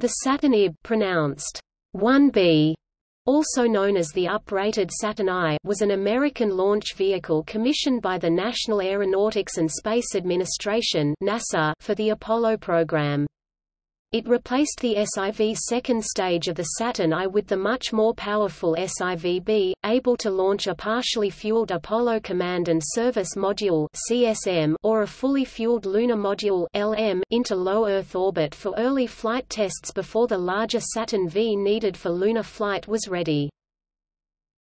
The Saturn IB pronounced 1B also known as the uprated Saturn I was an American launch vehicle commissioned by the National Aeronautics and Space Administration NASA for the Apollo program. It replaced the SIV second stage of the Saturn I with the much more powerful SIV-B, able to launch a partially fueled Apollo Command and Service Module (CSM) or a fully fueled Lunar Module (LM) into low Earth orbit for early flight tests before the larger Saturn V needed for lunar flight was ready.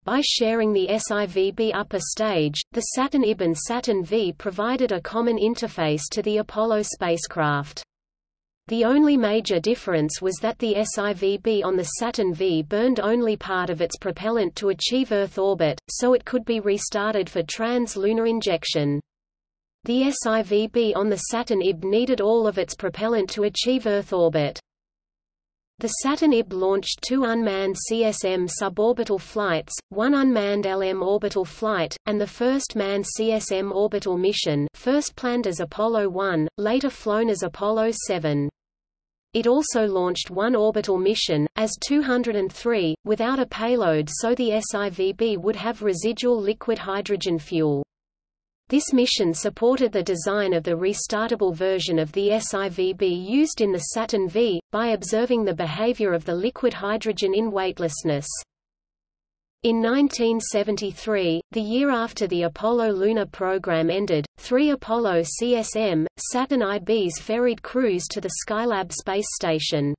By sharing the SIV-B upper stage, the Saturn IB and Saturn V provided a common interface to the Apollo spacecraft. The only major difference was that the SIV-B on the Saturn V burned only part of its propellant to achieve Earth orbit, so it could be restarted for trans-lunar injection. The SIV-B on the Saturn IB needed all of its propellant to achieve Earth orbit. The Saturn IB launched two unmanned CSM suborbital flights, one unmanned LM orbital flight, and the first manned CSM orbital mission first planned as Apollo 1, later flown as Apollo 7. It also launched one orbital mission, AS-203, without a payload so the SIV-B would have residual liquid hydrogen fuel. This mission supported the design of the restartable version of the SIV-B used in the Saturn V, by observing the behavior of the liquid hydrogen in weightlessness. In 1973, the year after the Apollo lunar program ended, three Apollo CSM, Saturn IBs ferried crews to the Skylab space station.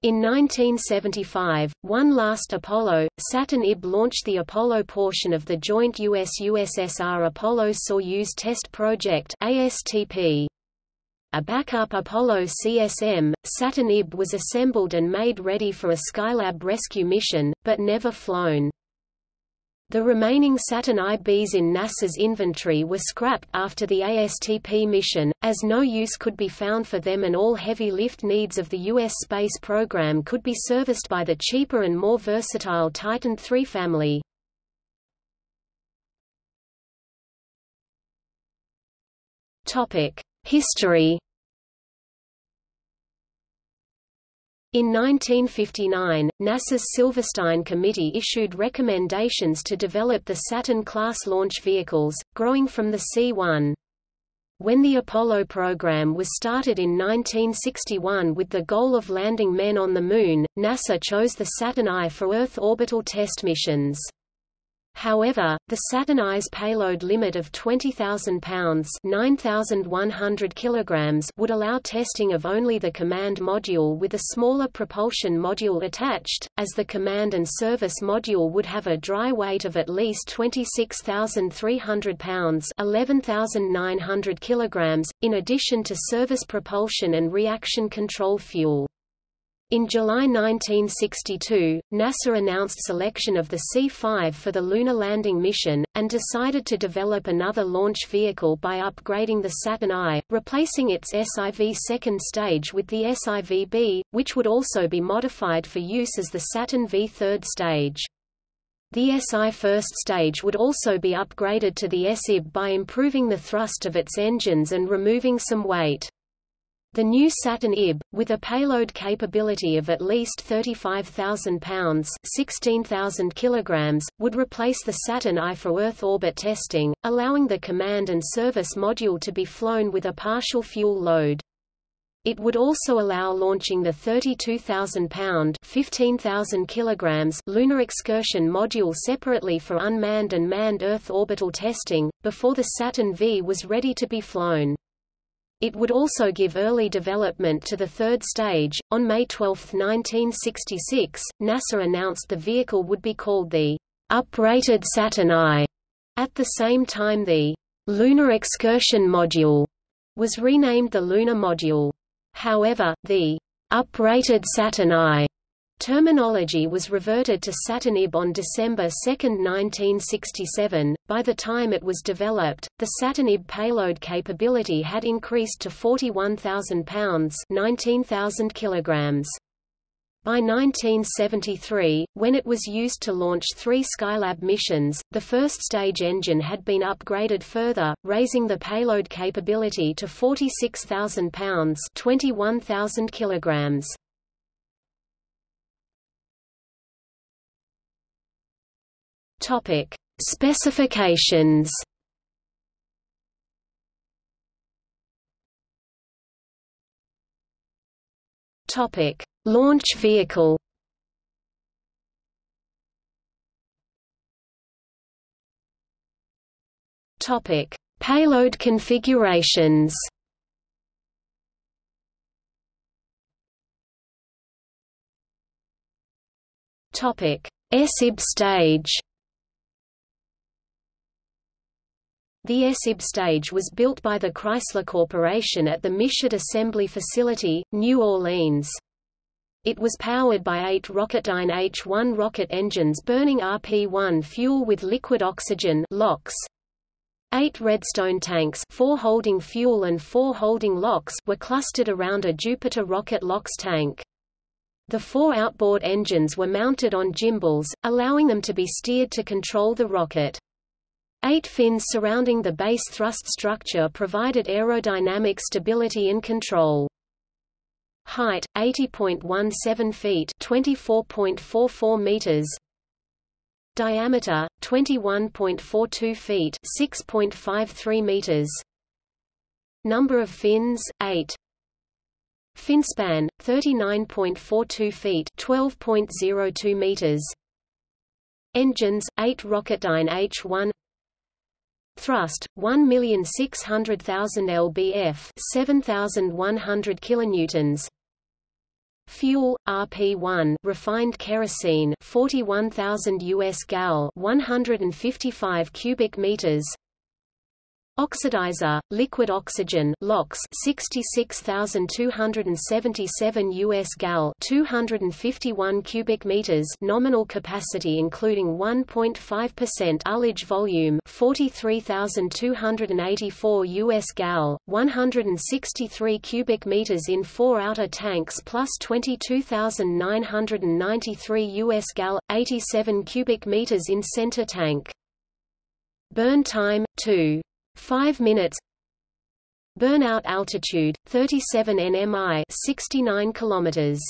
In 1975, one last Apollo, Saturn IB launched the Apollo portion of the joint US-USSR Apollo-Soyuz Test Project ASTP. A backup Apollo CSM, Saturn IB was assembled and made ready for a Skylab rescue mission, but never flown. The remaining Saturn IBs in NASA's inventory were scrapped after the ASTP mission, as no use could be found for them and all heavy lift needs of the U.S. space program could be serviced by the cheaper and more versatile Titan III family. History In 1959, NASA's Silverstein Committee issued recommendations to develop the Saturn-class launch vehicles, growing from the C-1. When the Apollo program was started in 1961 with the goal of landing men on the Moon, NASA chose the Saturn I for Earth orbital test missions. However, the Saturn I's payload limit of 20,000 pounds (9,100 kilograms) would allow testing of only the command module with a smaller propulsion module attached, as the command and service module would have a dry weight of at least 26,300 pounds (11,900 kilograms), in addition to service propulsion and reaction control fuel. In July 1962, NASA announced selection of the C-5 for the lunar landing mission, and decided to develop another launch vehicle by upgrading the Saturn I, replacing its SIV second stage with the SIV-B, which would also be modified for use as the Saturn V third stage. The SI first stage would also be upgraded to the SIB by improving the thrust of its engines and removing some weight. The new Saturn IB, with a payload capability of at least 35,000 pounds 16,000 kilograms, would replace the Saturn I for Earth orbit testing, allowing the command and service module to be flown with a partial fuel load. It would also allow launching the 32,000-pound (15,000 kilograms) Lunar Excursion Module separately for unmanned and manned Earth orbital testing, before the Saturn V was ready to be flown. It would also give early development to the third stage. On May 12, 1966, NASA announced the vehicle would be called the uprated Saturn I. At the same time the Lunar Excursion Module was renamed the Lunar Module. However, the uprated Saturn I Terminology was reverted to Saturn IB on December 2, 1967. By the time it was developed, the Saturn IB payload capability had increased to 41,000 pounds (19,000 kilograms). By 1973, when it was used to launch three Skylab missions, the first stage engine had been upgraded further, raising the payload capability to 46,000 pounds (21,000 kilograms). Topic: Specifications. Topic: Launch vehicle. Topic: Payload configurations. Topic: SIB stage. The SIB stage was built by the Chrysler Corporation at the Michoud Assembly Facility, New Orleans. It was powered by eight Rocketdyne H-1 rocket engines burning RP-1 fuel with liquid oxygen LOX. Eight Redstone tanks four holding fuel and four holding LOX were clustered around a Jupiter rocket LOX tank. The four outboard engines were mounted on gimbals, allowing them to be steered to control the rocket. Eight fins surrounding the base thrust structure provided aerodynamic stability and control. Height 80.17 feet, 24.44 meters. Diameter 21.42 feet, 6.53 meters. Number of fins 8. Finspan 39.42 feet, 12.02 meters. Engines 8 Rocketdyne H1 Thrust 1,600,000 lbf, 7,100 kilonewtons. Fuel RP1 refined kerosene 41,000 US gal 155 cubic meters Oxidizer, liquid oxygen LOX 66277 US gal 251 cubic meters nominal capacity including 1.5% ullage volume 43284 US gal 163 cubic meters in four outer tanks plus 22993 US gal 87 cubic meters in center tank. Burn time 2 5 minutes. Burnout altitude 37 nmi 69 kilometers.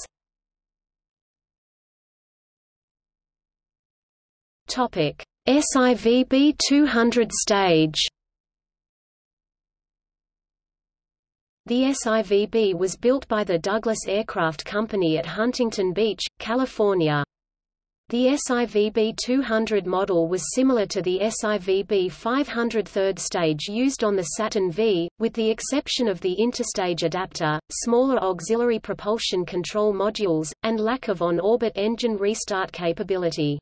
Topic. SIVB 200 stage. The SIVB was built by the Douglas Aircraft Company at Huntington Beach, California. The SIVB 200 model was similar to the SIVB 500 third stage used on the Saturn V, with the exception of the interstage adapter, smaller auxiliary propulsion control modules, and lack of on-orbit engine restart capability.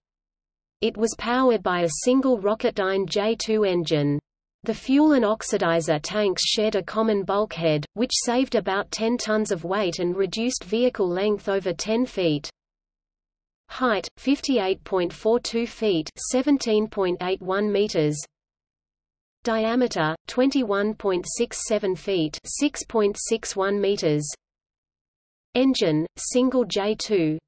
It was powered by a single Rocketdyne J2 engine. The fuel and oxidizer tanks shared a common bulkhead, which saved about 10 tons of weight and reduced vehicle length over 10 feet. Height 58.42 feet, 17.81 meters. Diameter 21.67 feet, 6.61 meters. Engine single J2.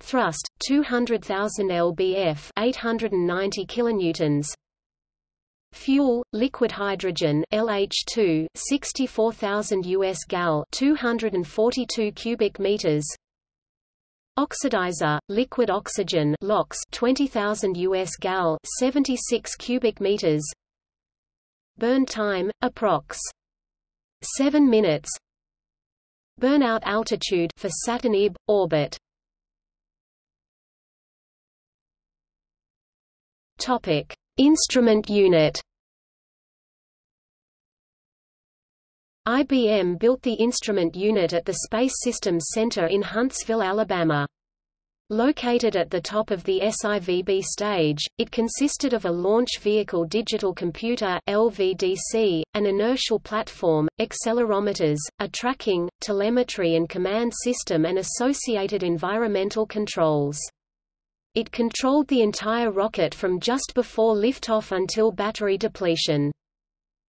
Thrust 200,000 lbf, 890 kilonewtons. Fuel, liquid hydrogen LH2, 64,000 US gal, 242 cubic meters. Oxidizer, liquid oxygen LOX 20,000 US gal 76 cubic meters Burn time, approx. 7 minutes Burnout altitude for Saturn IB, orbit Topic. Instrument unit IBM built the instrument unit at the Space Systems Center in Huntsville, Alabama. Located at the top of the SIVB stage, it consisted of a launch vehicle digital computer LVDC, an inertial platform, accelerometers, a tracking, telemetry and command system and associated environmental controls. It controlled the entire rocket from just before liftoff until battery depletion.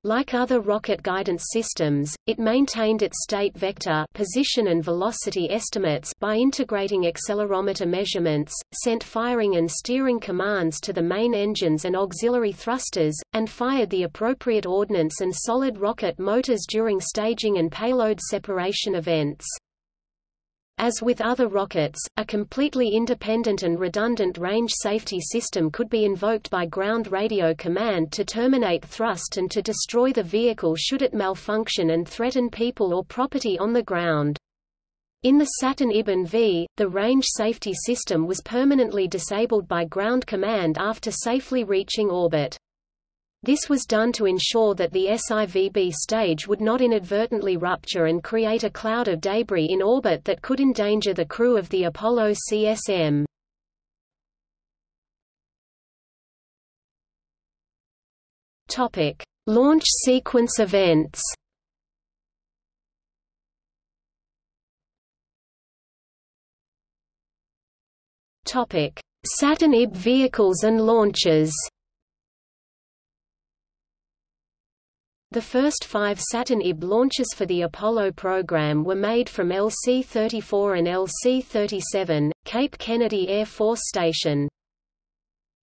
Like other rocket guidance systems, it maintained its state vector position and velocity estimates by integrating accelerometer measurements, sent firing and steering commands to the main engines and auxiliary thrusters, and fired the appropriate ordnance and solid rocket motors during staging and payload separation events. As with other rockets, a completely independent and redundant range safety system could be invoked by ground radio command to terminate thrust and to destroy the vehicle should it malfunction and threaten people or property on the ground. In the Saturn IB and V, the range safety system was permanently disabled by ground command after safely reaching orbit. This was done to ensure that the SIVB stage would not inadvertently rupture and create a cloud of debris in orbit that could endanger the crew of the Apollo CSM. Topic: Launch sequence events. Topic: Saturn IB vehicles and launches. The first five Saturn IB launches for the Apollo program were made from LC-34 and LC-37, Cape Kennedy Air Force Station.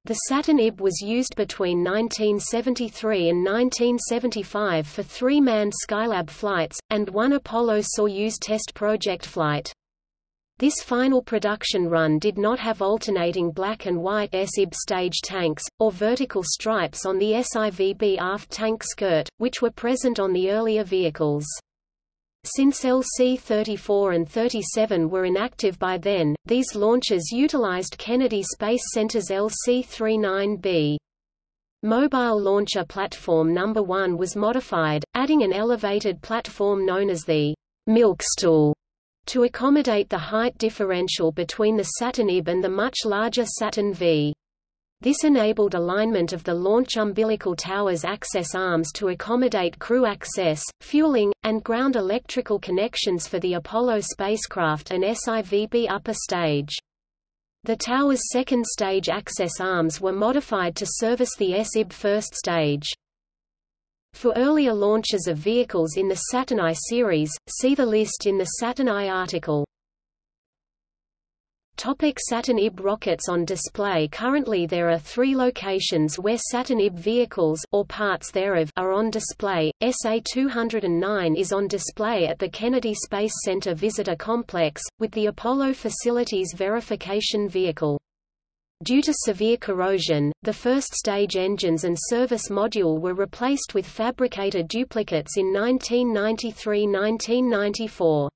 The Saturn IB was used between 1973 and 1975 for three manned Skylab flights, and one Apollo-Soyuz test project flight. This final production run did not have alternating black and white SIB stage tanks, or vertical stripes on the SIVB aft tank skirt, which were present on the earlier vehicles. Since LC-34 and 37 were inactive by then, these launches utilized Kennedy Space Center's LC-39B. Mobile Launcher Platform No. 1 was modified, adding an elevated platform known as the milkstool to accommodate the height differential between the Saturn IB and the much larger Saturn V. This enabled alignment of the launch umbilical tower's access arms to accommodate crew access, fueling, and ground electrical connections for the Apollo spacecraft and SIVB upper stage. The tower's second stage access arms were modified to service the SIB first stage. For earlier launches of vehicles in the Saturn I series, see the list in the Saturn I article. Topic Saturn IB rockets on display Currently there are three locations where Saturn IB vehicles or parts thereof are on display. SA-209 is on display at the Kennedy Space Center Visitor Complex, with the Apollo Facilities Verification Vehicle. Due to severe corrosion, the first stage engines and service module were replaced with fabricated duplicates in 1993–1994.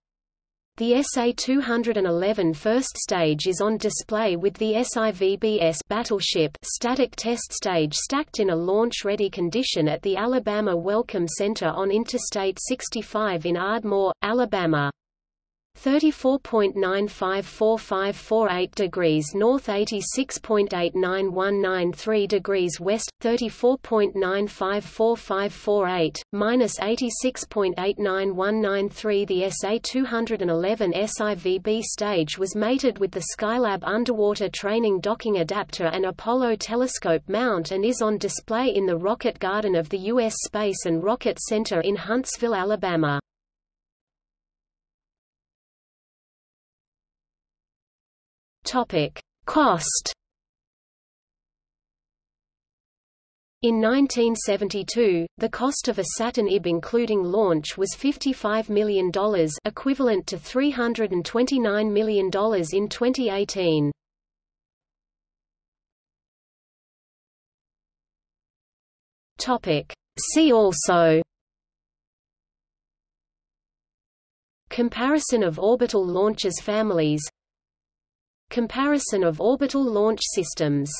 The SA-211 first stage is on display with the SIVBS battleship static test stage stacked in a launch-ready condition at the Alabama Welcome Center on Interstate 65 in Ardmore, Alabama. 34.954548 degrees north 86.89193 degrees west 34.954548 minus 86.89193 The SA-211 SIVB stage was mated with the Skylab underwater training docking adapter and Apollo telescope mount and is on display in the Rocket Garden of the U.S. Space and Rocket Center in Huntsville, Alabama. Topic: Cost. In 1972, the cost of a Saturn IB including launch was $55 million equivalent to $329 million in 2018. See also Comparison of orbital launches families Comparison of orbital launch systems